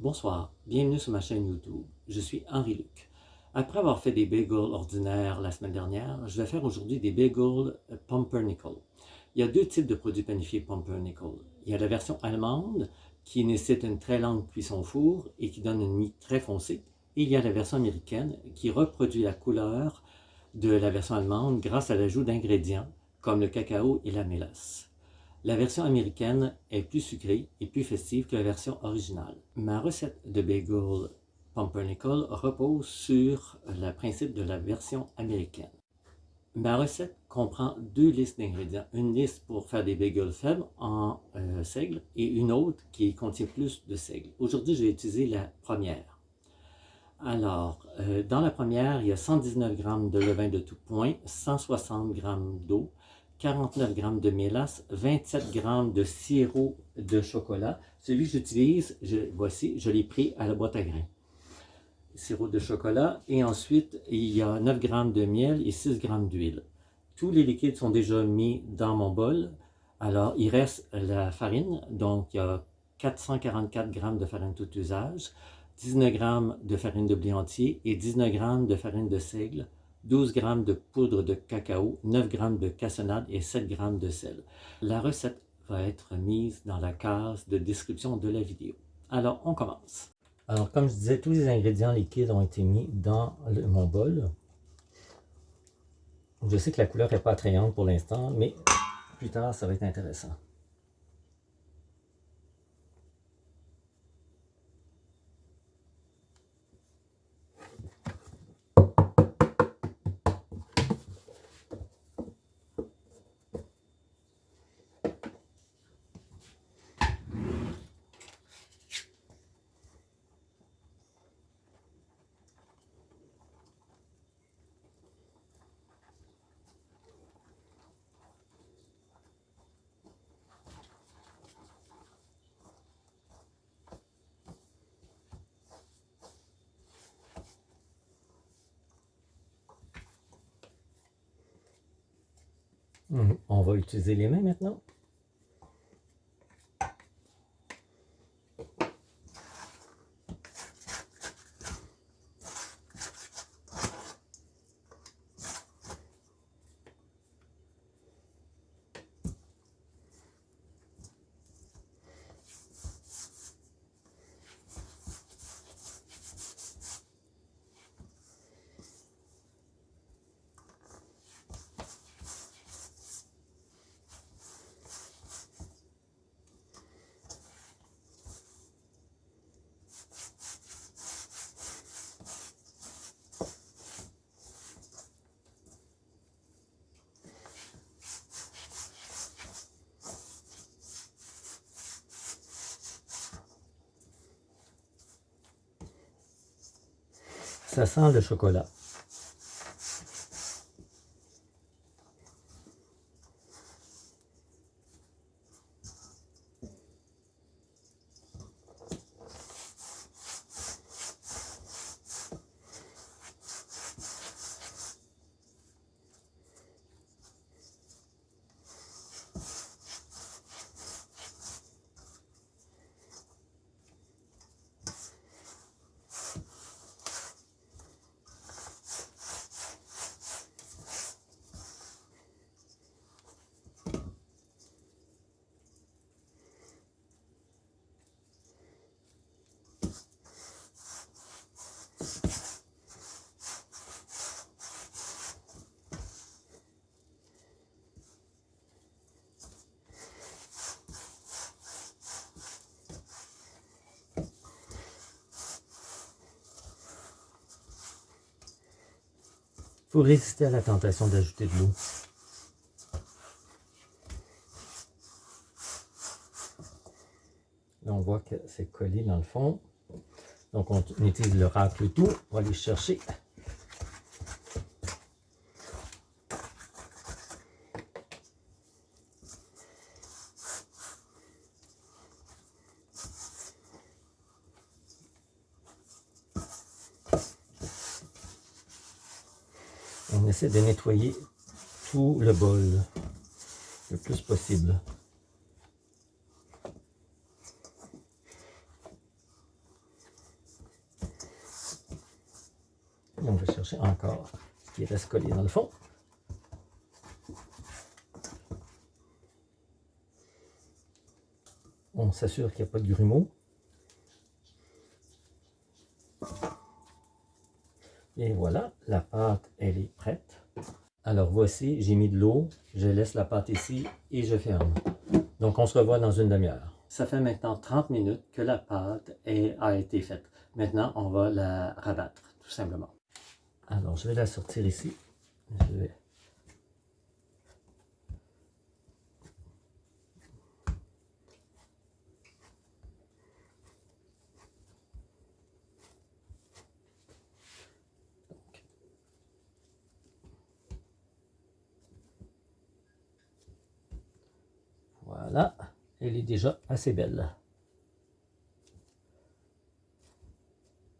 Bonsoir, bienvenue sur ma chaîne YouTube. Je suis Henri Luc. Après avoir fait des bagels ordinaires la semaine dernière, je vais faire aujourd'hui des bagels pumpernickel. Il y a deux types de produits panifiés pumpernickel. Il y a la version allemande qui nécessite une très longue cuisson four et qui donne une mie très foncée. Et il y a la version américaine qui reproduit la couleur de la version allemande grâce à l'ajout d'ingrédients comme le cacao et la mélasse. La version américaine est plus sucrée et plus festive que la version originale. Ma recette de bagel pumpernickel repose sur le principe de la version américaine. Ma recette comprend deux listes d'ingrédients. Une liste pour faire des bagels faibles en euh, seigle et une autre qui contient plus de seigle. Aujourd'hui, je vais utiliser la première. Alors, euh, dans la première, il y a 119 g de levain de tout point, 160 g d'eau, 49 g de mélasse, 27 g de sirop de chocolat. Celui que j'utilise, voici, je l'ai pris à la boîte à grains. Sirop de chocolat. Et ensuite, il y a 9 g de miel et 6 g d'huile. Tous les liquides sont déjà mis dans mon bol. Alors, il reste la farine. Donc, il y a 444 g de farine tout usage, 19 g de farine de blé entier et 19 g de farine de seigle, 12 g de poudre de cacao, 9 g de cassonade et 7 g de sel. La recette va être mise dans la case de description de la vidéo. Alors, on commence. Alors, comme je disais, tous les ingrédients liquides ont été mis dans mon bol. Je sais que la couleur n'est pas attrayante pour l'instant, mais plus tard, ça va être intéressant. Mhm. On va utiliser les mains maintenant. Ça sent le chocolat. Il résister à la tentation d'ajouter de l'eau. Là, on voit que c'est collé dans le fond. Donc, on utilise le racle tout. Va aller chercher essaie de nettoyer tout le bol le plus possible. On va chercher encore ce qui reste collé dans le fond. On s'assure qu'il n'y a pas de grumeaux. Et voilà, voici, j'ai mis de l'eau, je laisse la pâte ici et je ferme. Donc on se revoit dans une demi-heure. Ça fait maintenant 30 minutes que la pâte a été faite. Maintenant, on va la rabattre, tout simplement. Alors, je vais la sortir ici. Je vais Voilà, elle est déjà assez belle.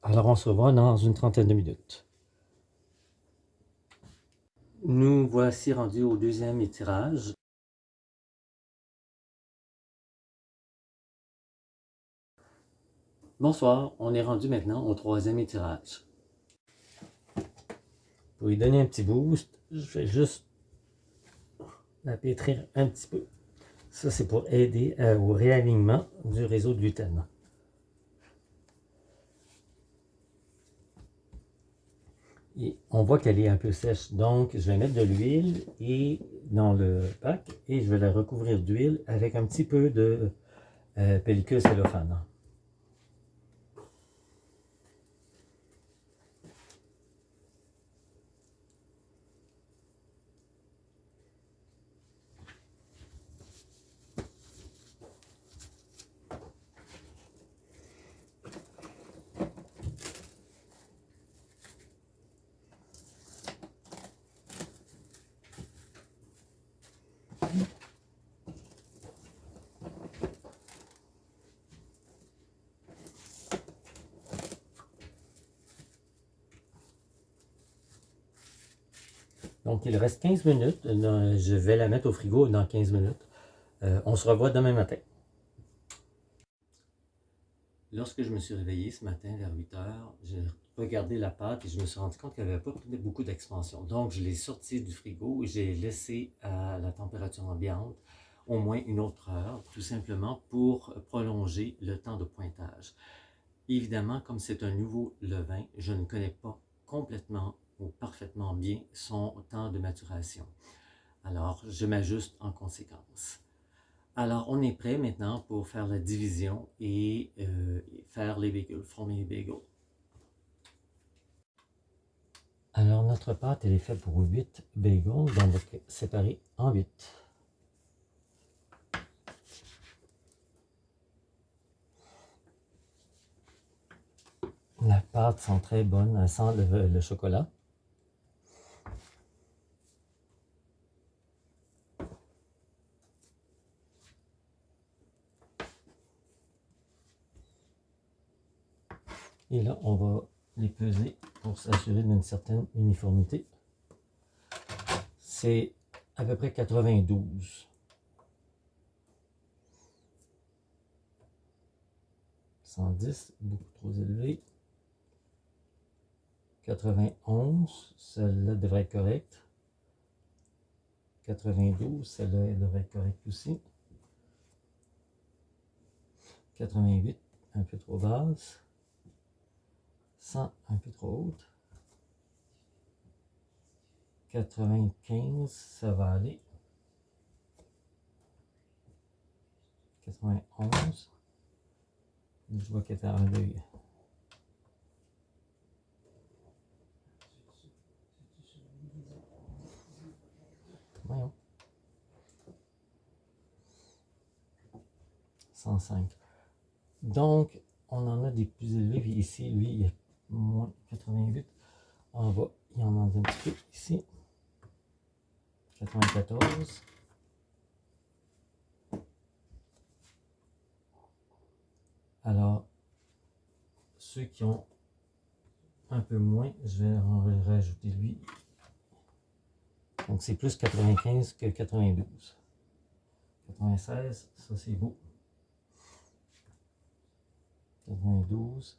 Alors on se revoit dans une trentaine de minutes. Nous voici rendus au deuxième étirage. Bonsoir, on est rendu maintenant au troisième étirage. Pour lui donner un petit boost, je vais juste la pétrir un petit peu. Ça, c'est pour aider euh, au réalignement du réseau de gluten. Et on voit qu'elle est un peu sèche, donc je vais mettre de l'huile dans le pack et je vais la recouvrir d'huile avec un petit peu de euh, pellicule cellophane. Donc, il reste 15 minutes. Je vais la mettre au frigo dans 15 minutes. Euh, on se revoit demain matin. Lorsque je me suis réveillé ce matin vers 8 heures, j'ai regardé la pâte et je me suis rendu compte qu'elle n'avait pas beaucoup d'expansion. Donc, je l'ai sortie du frigo et j'ai laissé à la température ambiante au moins une autre heure, tout simplement pour prolonger le temps de pointage. Évidemment, comme c'est un nouveau levain, je ne connais pas complètement parfaitement bien son temps de maturation. Alors, je m'ajuste en conséquence. Alors, on est prêt maintenant pour faire la division et euh, faire les bagels, former les bagels. Alors, notre pâte, elle est faite pour 8 bagels, donc séparer en 8. La pâte sent très bonne, elle sent le chocolat. Et là, on va les peser pour s'assurer d'une certaine uniformité. C'est à peu près 92. 110, beaucoup trop élevé. 91, celle-là devrait être correcte. 92, celle-là devrait être correcte aussi. 88, un peu trop basse. 100 un peu trop haute. 95, ça va aller. 91. Je vois qu'elle est deuil. Voyons. 105. Donc, on en a des plus élevés. Ici, lui, il est moins 88. En bas, il y en a un petit peu ici. 94. Alors, ceux qui ont un peu moins, je vais en rajouter lui. Donc c'est plus 95 que 92. 96, ça c'est beau. 92.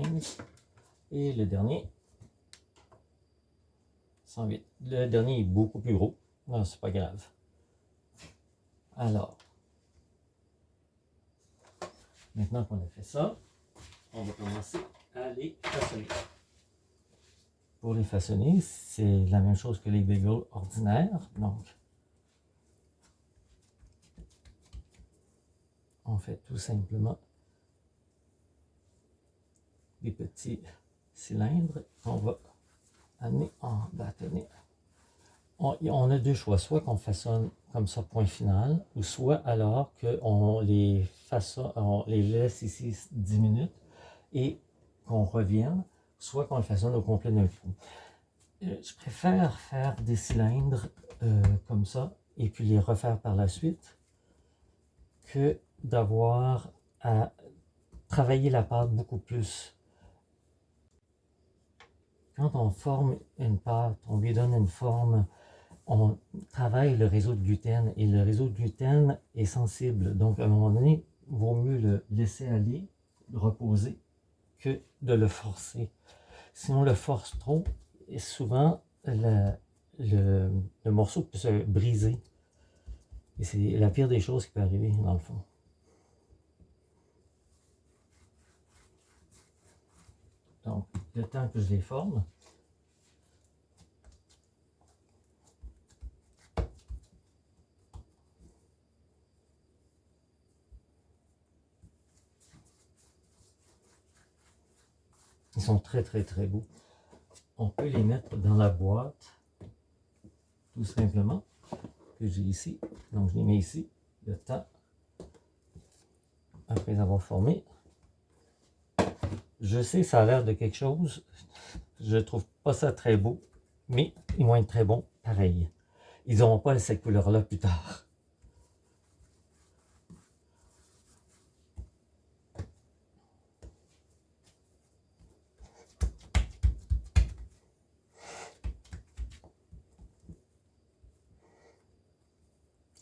95, et le dernier, 108. Le dernier est beaucoup plus gros. Non, c'est pas grave. Alors, maintenant qu'on a fait ça, on va commencer à les façonner. Pour les façonner, c'est la même chose que les bagels ordinaires. Donc, on fait tout simplement petits cylindres qu'on va amener en bâtonnet. On, a deux choix, soit qu'on façonne comme ça, point final, ou soit alors qu'on les laisse ici 10 minutes et qu'on revienne, soit qu'on le façonne au complet d'un coup. Euh, je préfère faire des cylindres euh, comme ça et puis les refaire par la suite que d'avoir à travailler la pâte beaucoup plus quand on forme une pâte, on lui donne une forme, on travaille le réseau de gluten et le réseau de gluten est sensible. Donc, à un moment donné, il vaut mieux le laisser aller, reposer, que de le forcer. Si on le force trop, souvent, le, le morceau peut se briser. Et c'est la pire des choses qui peut arriver, dans le fond. Donc, le temps que je les forme, Ils sont très très très beaux. On peut les mettre dans la boîte, tout simplement, que j'ai ici. Donc je les mets ici, le temps, après avoir formé. Je sais, ça a l'air de quelque chose. Je trouve pas ça très beau, mais ils vont être très bons pareil. Ils n'auront pas cette couleur-là plus tard.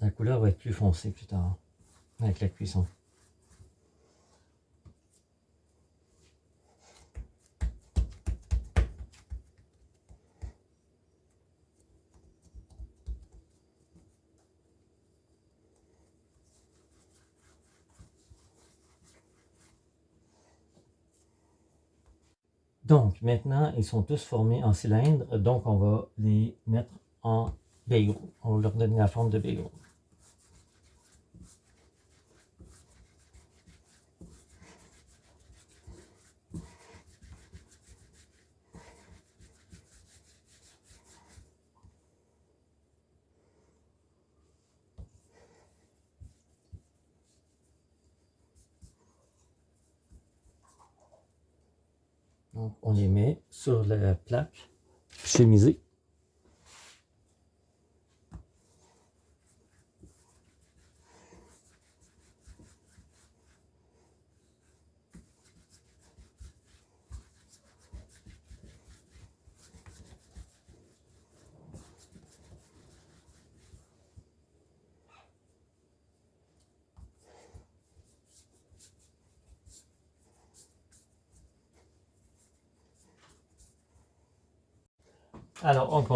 La couleur va être plus foncée plus tard, avec la cuisson. Donc, maintenant, ils sont tous formés en cylindre, donc on va les mettre en bagel. On va leur donner la forme de bagel. Donc, on les met sur la plaque chemisée.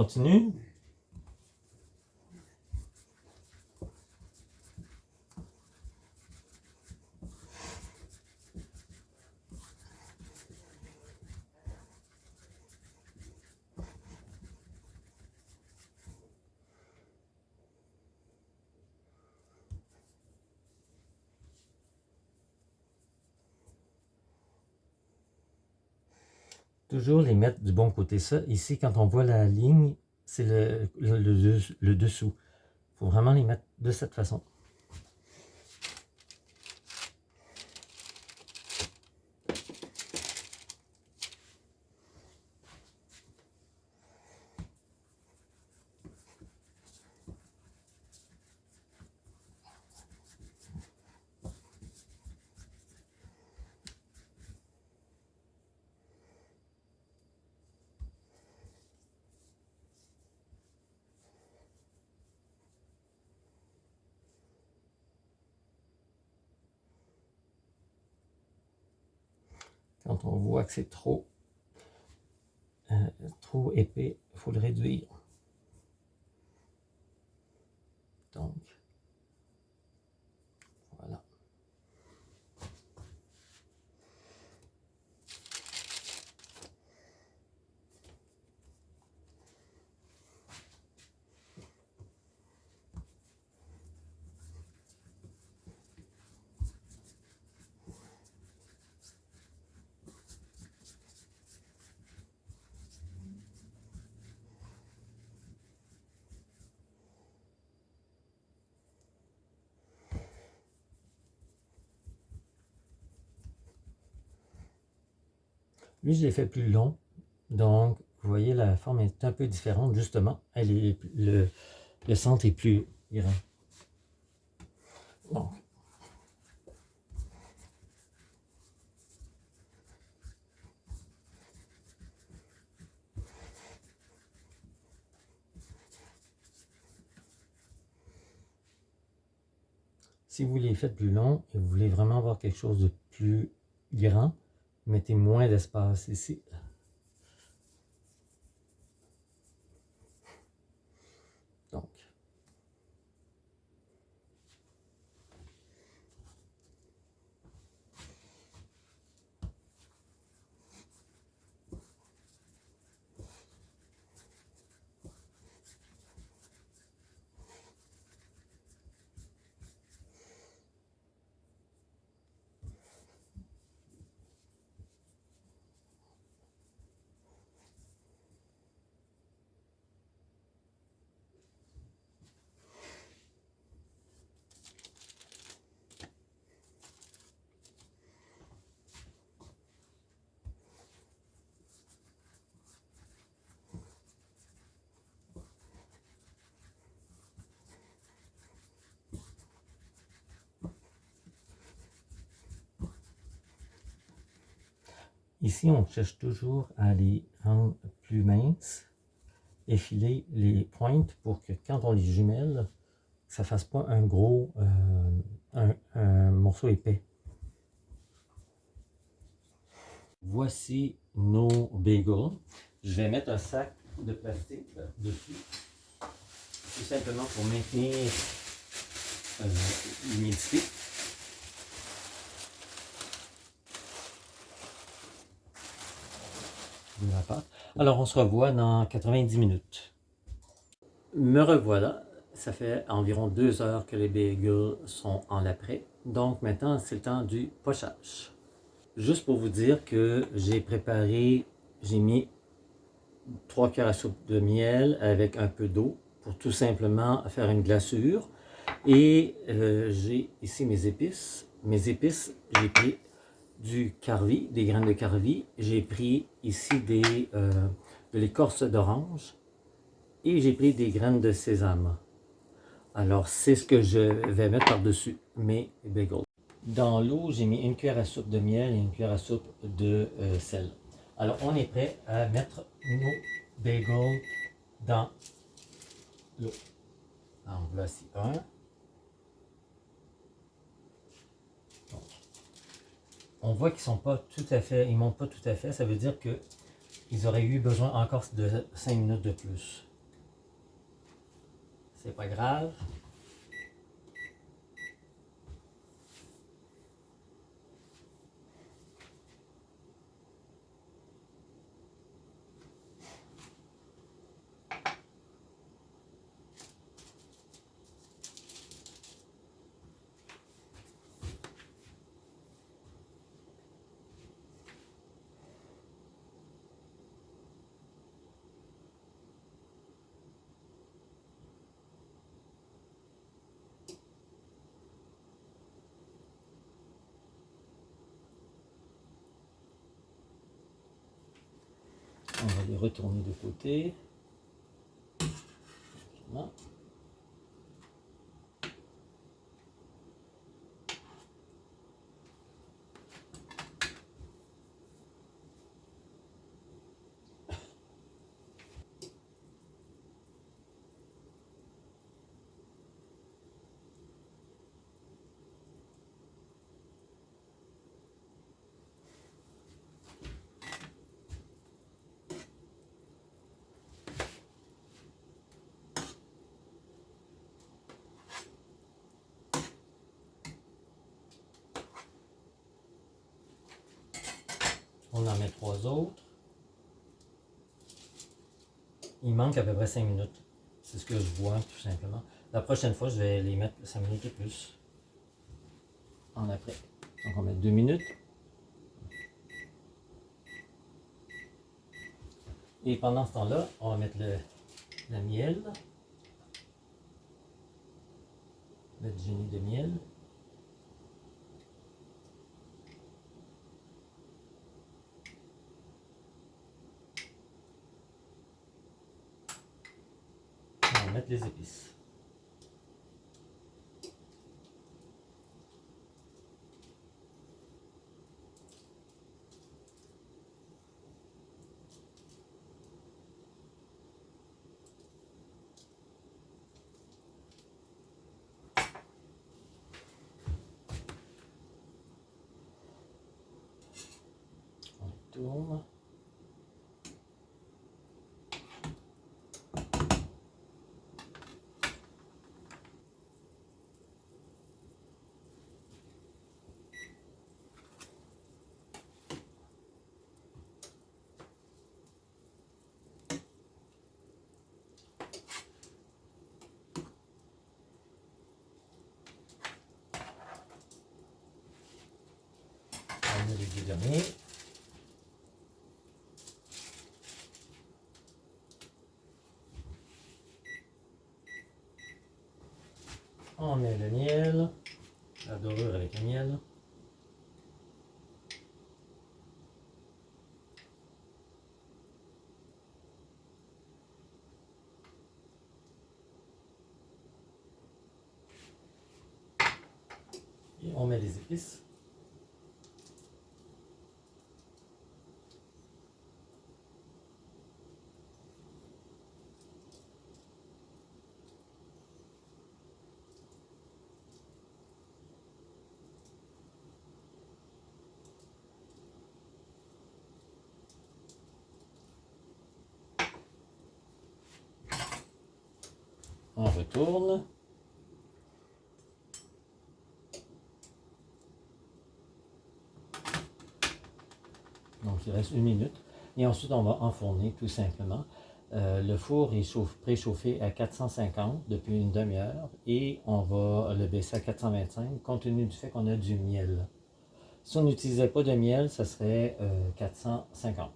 Continue. Toujours les mettre du bon côté. Ici, quand on voit la ligne, c'est le, le, dessous. Il faut vraiment les mettre de cette façon. Quand on voit que c'est trop, euh, trop épais, il faut le réduire. Donc, Lui, je l'ai fait plus long. Donc, vous voyez, la forme est un peu différente, justement. Elle est, le, le centre est plus grand. Donc, si vous les faites plus long et vous voulez vraiment avoir quelque chose de plus grand, mettez moins d'espace ici. Donc, Ici, on cherche toujours à les rendre plus minces, effiler les pointes pour que quand on les jumelle, ça ne fasse pas un gros euh, un, morceau épais. Voici nos bagels. Je vais mettre un sac de plastique dessus, tout simplement pour maintenir euh, l'humidité. Alors, on se revoit dans 90 minutes. Me revoilà. Ça fait environ deux heures que les bagels sont en après. Donc, maintenant, c'est le temps du pochage. Juste pour vous dire que j'ai préparé, j'ai mis trois cuillères à soupe de miel avec un peu d'eau pour tout simplement faire une glaçure. Et euh, j'ai ici mes épices. Mes épices, j'ai pris du carvi, des graines de carvi. J'ai pris ici des, euh, de l'écorce d'orange et j'ai pris des graines de sésame. Alors, c'est ce que je vais mettre par-dessus mes bagels. Dans l'eau, j'ai mis une cuillère à soupe de miel et une cuillère à soupe de euh, sel. Alors, on est prêt à mettre nos bagels dans l'eau. En voici un. On voit qu'ils sont pas tout à fait, ils montent pas tout à fait. Ça veut dire qu'ils auraient eu besoin encore de 5 minutes de plus. C'est pas grave. On va les retourner de côté. On en met trois autres. Il manque à peu près 5 minutes. C'est ce que je vois tout simplement. La prochaine fois, je vais les mettre 5 minutes et plus. En après. Donc on mettre 2 minutes. Et pendant ce temps-là, on va mettre le, le miel. Le génie de miel. On va mettre derniers. On met le miel, la dorure avec le miel. Et on met les épices. On retourne. Donc il reste une minute. Et ensuite on va enfourner tout simplement. Euh, le four est préchauffé à 450 depuis une demi-heure et on va le baisser à 425 compte tenu du fait qu'on a du miel. Si on n'utilisait pas de miel, ça serait euh, 450.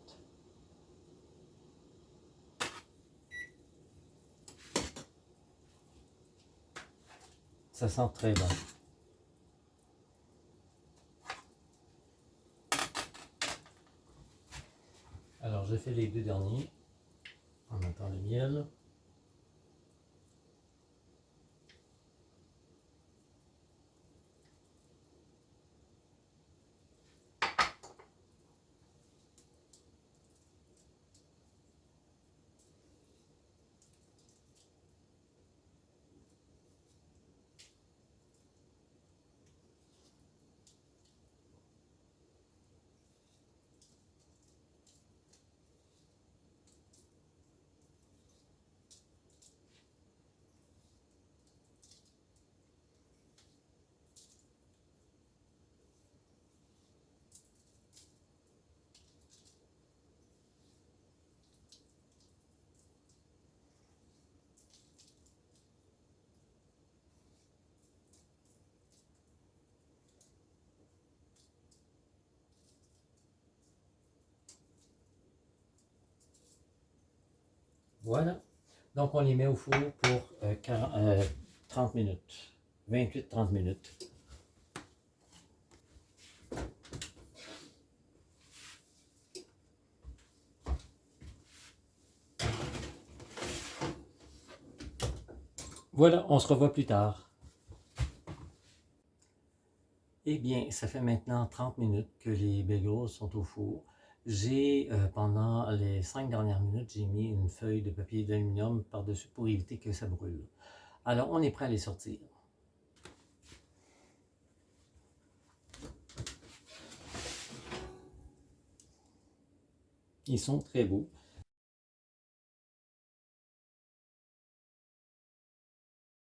Ça sent très bon. Alors, je fais les deux derniers en mettant le miel. Voilà. Donc, on les met au four pour euh, 40 euh, 30 minutes. 28-30 minutes. Voilà, on se revoit plus tard. Eh bien, ça fait maintenant 30 minutes que les bagels sont au four. J'ai, euh, pendant les 5 dernières minutes, j'ai mis une feuille de papier d'aluminium par-dessus pour éviter que ça brûle. Alors, on est prêt à les sortir. Ils sont très beaux.